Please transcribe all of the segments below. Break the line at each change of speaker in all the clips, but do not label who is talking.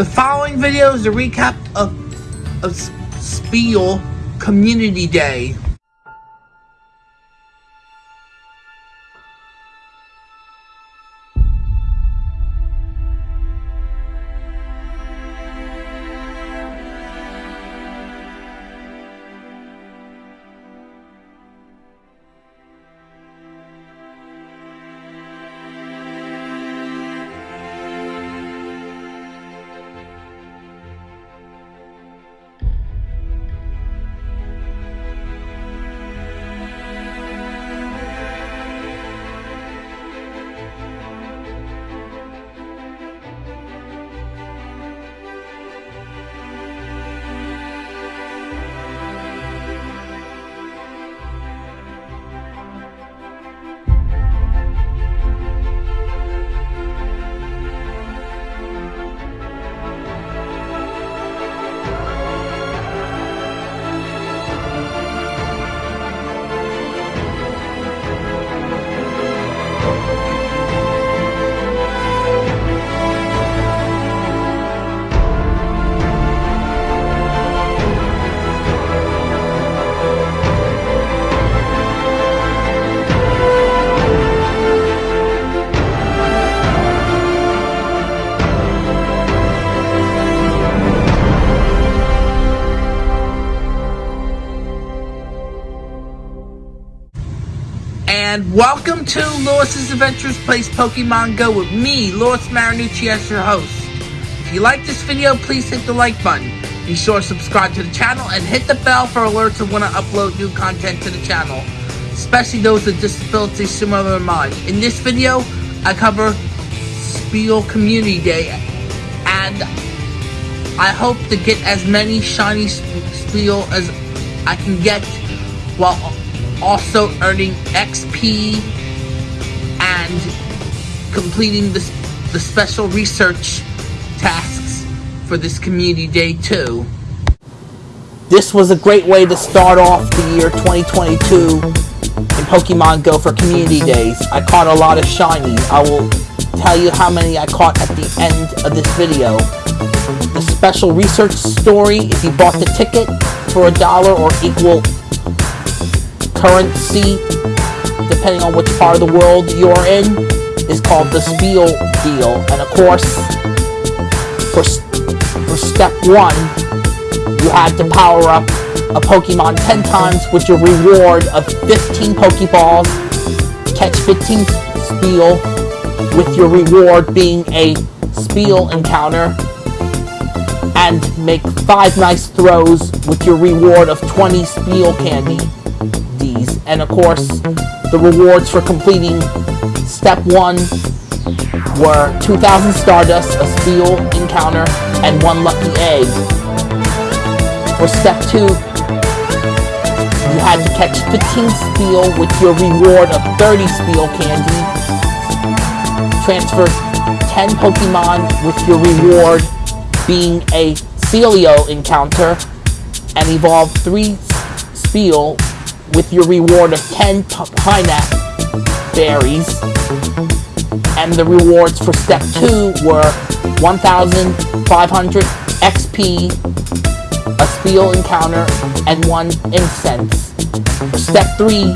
The following video is a recap of, of Spheal Community Day. Welcome to Lewis's Adventures Place Pokemon Go with me, Lewis Marinucci, as your host. If you like this video, please hit the like button. Be sure to subscribe to the channel and hit the bell for alerts of when I upload new content to the channel, especially those with disabilities similar to mine. In this video, I cover Spheal Community Day, and I hope to get as many shiny Spheal as I can get while also earning XP and completing the, the special research tasks for this community day too. This was a great way to start off the year 2022 in Pokemon Go for community days. I caught a lot of shinies. I will tell you how many I caught at the end of this video. The special research story, if you bought the ticket for a dollar or equal currency, depending on which part of the world you're in, is called the Spheal Deal. And of course, for, for step one, you had to power up a Pokemon 10 times with your reward of 15 Pokeballs, catch 15 Spheal, with your reward being a Spheal encounter, and make 5 nice throws with your reward of 20 Spheal candy and of course the rewards for completing step 1 were 2000 Stardust, a Spheal encounter, and 1 Lucky Egg. For step 2, you had to catch 15 Spheal with your reward of 30 Spheal candy, transfer 10 Pokemon with your reward being a Sealeo encounter, and evolve 3 Spheal with your reward of 10 pineapple berries. And the rewards for step 2 were 1,500 XP, a Spheal encounter, and 1 incense. For step 3,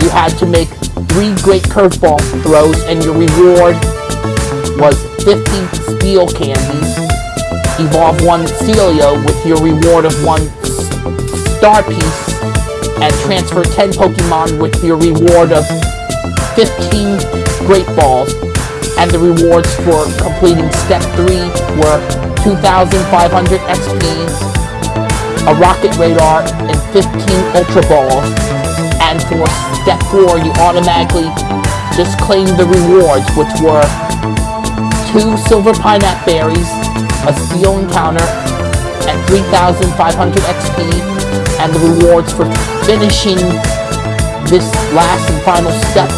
you had to make 3 great curveball throws and your reward was 50 Spheal candies. Evolve 1 Sealeo with your reward of 1 star piece and transfer 10 Pokemon with your reward of 15 Great Balls. And the rewards for completing Step 3 were 2,500 XP, a Rocket Radar, and 15 Ultra Balls. And for Step 4, you automatically just claim the rewards, which were 2 Silver Pineapple Berries, a Steel Encounter, and 3,500 XP, and the rewards for finishing this last and final step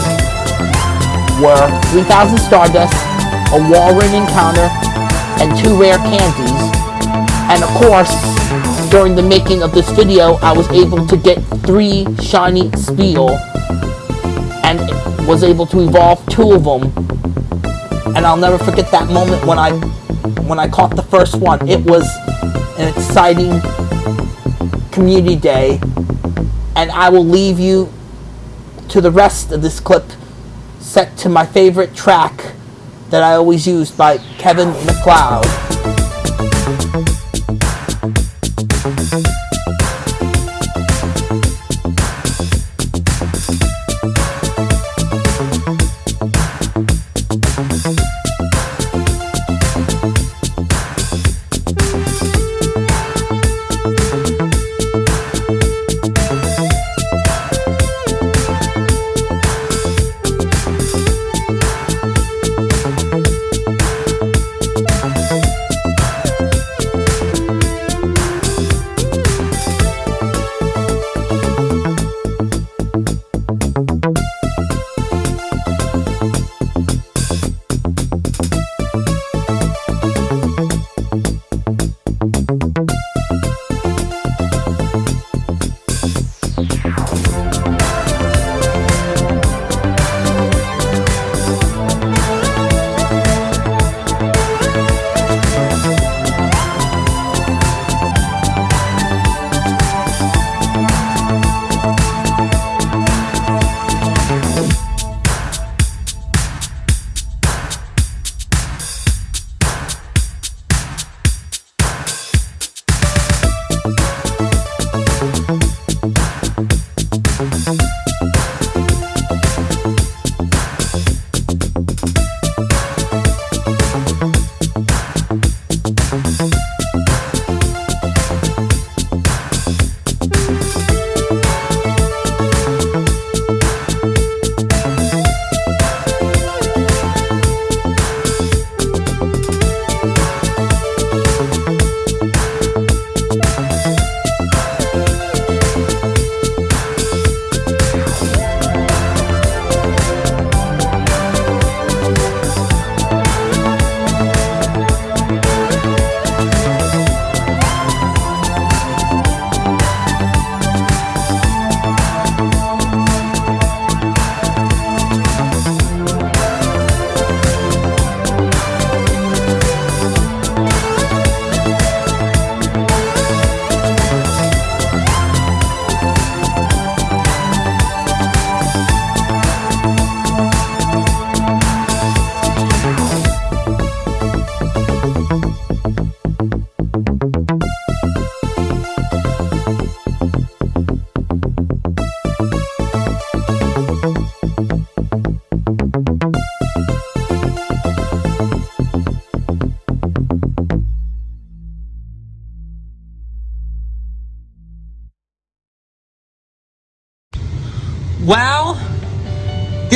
were 3,000 Stardust, a Walrein encounter, and two rare candies. And of course, during the making of this video, I was able to get three shiny Spheal and was able to evolve two of them. And I'll never forget that moment when I when I caught the first one. It was an exciting community day, and I will leave you to the rest of this clip set to my favorite track that I always use by Kevin MacLeod.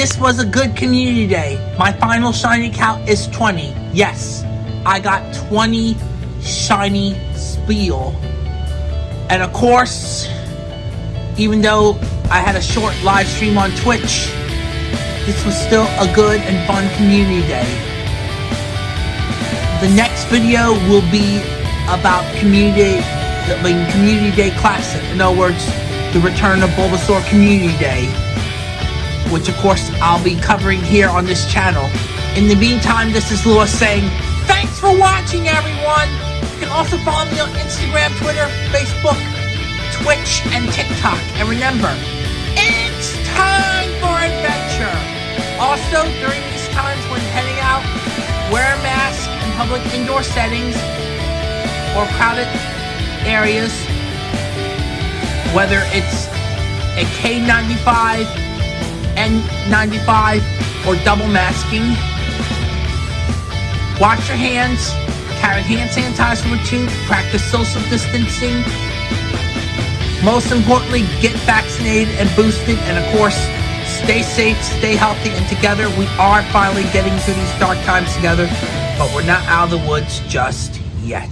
This was a good community day. My final shiny count is 20. Yes, I got 20 shiny Spheal. And of course, even though I had a short live stream on Twitch, this was still a good and fun community day. The next video will be about community, the community day classic. In other words, the return of Bulbasaur Community Day, which of course I'll be covering here on this channel. In the meantime, this is Lewis saying, thanks for watching everyone! You can also follow me on Instagram, Twitter, Facebook, Twitch, and TikTok. And remember, it's time for adventure! Also, during these times when heading out, wear a mask in public indoor settings or crowded areas whether it's a K95, N95, or double masking. Wash your hands, carry hand sanitizer with you, practice social distancing. Most importantly, get vaccinated and boosted, and of course, stay safe, stay healthy, and together we are finally getting through these dark times together, but we're not out of the woods just yet.